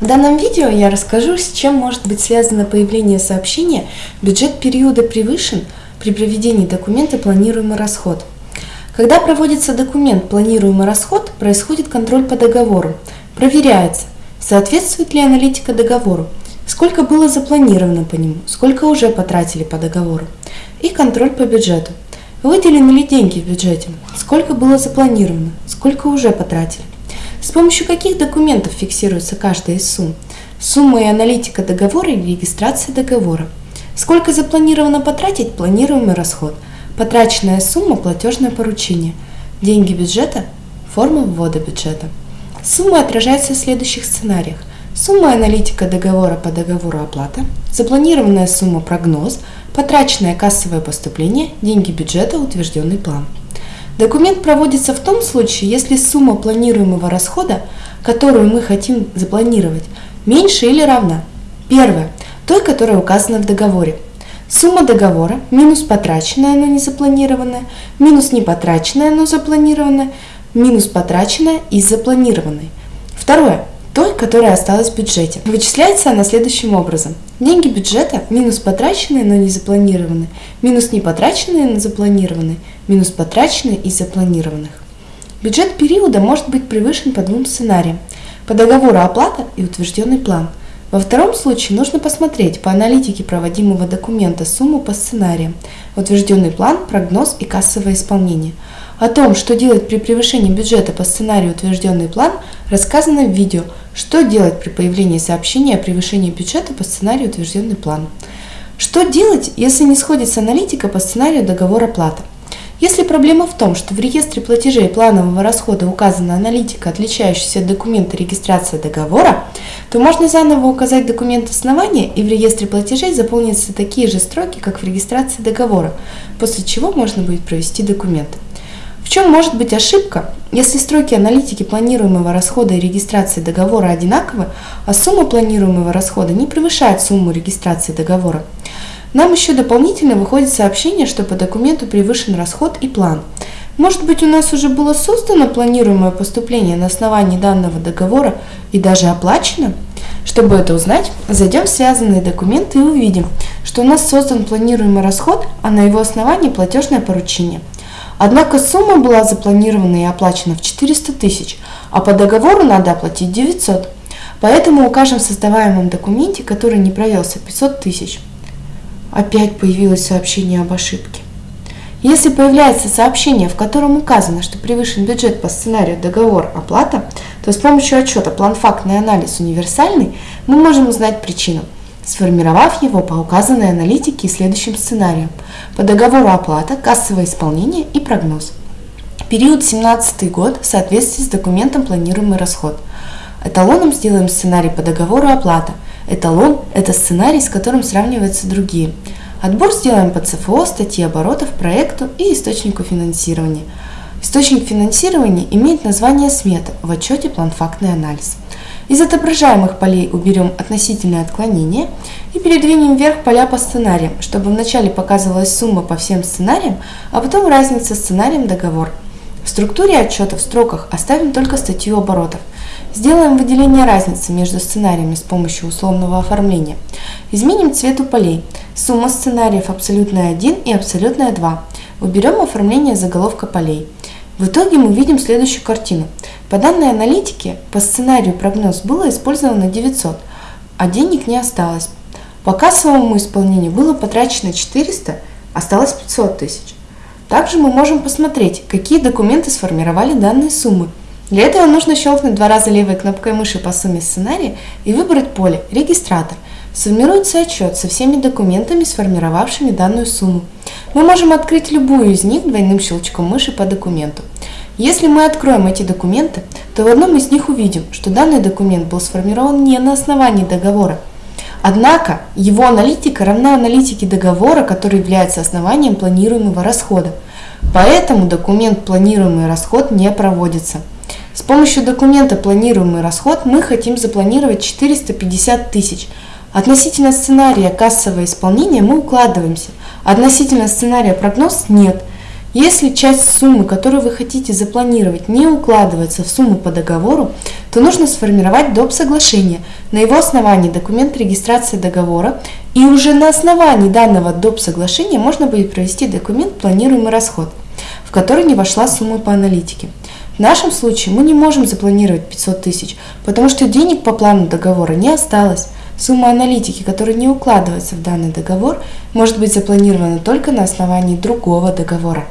В данном видео я расскажу, с чем может быть связано появление сообщения «Бюджет периода превышен» при проведении документа «Планируемый расход». Когда проводится документ «Планируемый расход», происходит контроль по договору. Проверяется, соответствует ли аналитика договору, сколько было запланировано по нему, сколько уже потратили по договору, и контроль по бюджету. Выделены ли деньги в бюджете, сколько было запланировано, сколько уже потратили. С помощью каких документов фиксируется каждая из сумм? Сумма и аналитика договора или регистрация договора. Сколько запланировано потратить – планируемый расход. Потраченная сумма – платежное поручение. Деньги бюджета – форма ввода бюджета. Сумма отражается в следующих сценариях. Сумма аналитика договора по договору оплата, запланированная сумма прогноз, потраченное кассовое поступление, деньги бюджета, утвержденный план. Документ проводится в том случае, если сумма планируемого расхода, которую мы хотим запланировать, меньше или равна. Первое. Той, которая указана в договоре. Сумма договора минус потраченная, но не запланированная, минус не потраченная, но запланированная, минус потраченная и запланированной. Второе той, которая осталась в бюджете. Вычисляется она следующим образом. Деньги бюджета минус потраченные, но не запланированные, минус не потраченные, но запланированные, минус потраченные из запланированных. Бюджет периода может быть превышен по двум сценариям. По договору оплата и утвержденный план. Во втором случае нужно посмотреть по аналитике проводимого документа сумму по сценариям, утвержденный план, прогноз и кассовое исполнение – о том, что делать при превышении бюджета по сценарию утвержденный план, рассказано в видео «Что делать при появлении сообщения о превышении бюджета по сценарию утвержденный план». Что делать, если не сходится аналитика по сценарию договора плата? Если проблема в том, что в реестре платежей планового расхода указана аналитика, отличающаяся от документа регистрации договора, то можно заново указать документ основания и в реестре платежей заполнятся такие же строки, как в регистрации договора, после чего можно будет провести документы. В чем может быть ошибка, если строки аналитики планируемого расхода и регистрации договора одинаковы, а сумма планируемого расхода не превышает сумму регистрации договора? Нам еще дополнительно выходит сообщение, что по документу превышен расход и план. Может быть у нас уже было создано планируемое поступление на основании данного договора и даже оплачено? Чтобы это узнать, зайдем в связанные документы и увидим, что у нас создан планируемый расход, а на его основании платежное поручение – Однако сумма была запланирована и оплачена в 400 тысяч, а по договору надо оплатить 900. Поэтому укажем в создаваемом документе, который не провелся, 500 тысяч. Опять появилось сообщение об ошибке. Если появляется сообщение, в котором указано, что превышен бюджет по сценарию договор оплата, то с помощью отчета план-фактный анализ универсальный мы можем узнать причину – сформировав его по указанной аналитике и следующим сценариям по договору оплата, кассовое исполнение и прогноз. Период 17 год в соответствии с документом планируемый расход. Эталоном сделаем сценарий по договору оплата. Эталон – это сценарий, с которым сравниваются другие. Отбор сделаем по ЦФО, статье оборотов, проекту и источнику финансирования. Источник финансирования имеет название смета в отчете план-фактный анализ. Из отображаемых полей уберем относительное отклонение и передвинем вверх поля по сценариям, чтобы вначале показывалась сумма по всем сценариям, а потом разница сценарием договор. В структуре отчета в строках оставим только статью оборотов. Сделаем выделение разницы между сценариями с помощью условного оформления. Изменим цвет у полей. Сумма сценариев абсолютная 1 и абсолютная 2. Уберем оформление заголовка полей. В итоге мы видим следующую картину. По данной аналитике, по сценарию прогноз было использовано 900, а денег не осталось. По кассовому исполнению было потрачено 400, осталось 500 тысяч. Также мы можем посмотреть, какие документы сформировали данные суммы. Для этого нужно щелкнуть два раза левой кнопкой мыши по сумме сценария и выбрать поле «Регистратор». Сформируется отчет со всеми документами, сформировавшими данную сумму. Мы можем открыть любую из них двойным щелчком мыши по документу. Если мы откроем эти документы, то в одном из них увидим, что данный документ был сформирован не на основании договора. Однако его аналитика равна аналитике договора, который является основанием планируемого расхода. Поэтому документ «Планируемый расход» не проводится. С помощью документа «Планируемый расход» мы хотим запланировать 450 тысяч – Относительно сценария кассового исполнения мы укладываемся. Относительно сценария прогноз нет. Если часть суммы, которую вы хотите запланировать, не укладывается в сумму по договору, то нужно сформировать доп. соглашение. На его основании документ регистрации договора и уже на основании данного доп. соглашения можно будет провести документ «Планируемый расход», в который не вошла сумма по аналитике. В нашем случае мы не можем запланировать 500 тысяч, потому что денег по плану договора не осталось. Сумма аналитики, которая не укладывается в данный договор, может быть запланирована только на основании другого договора.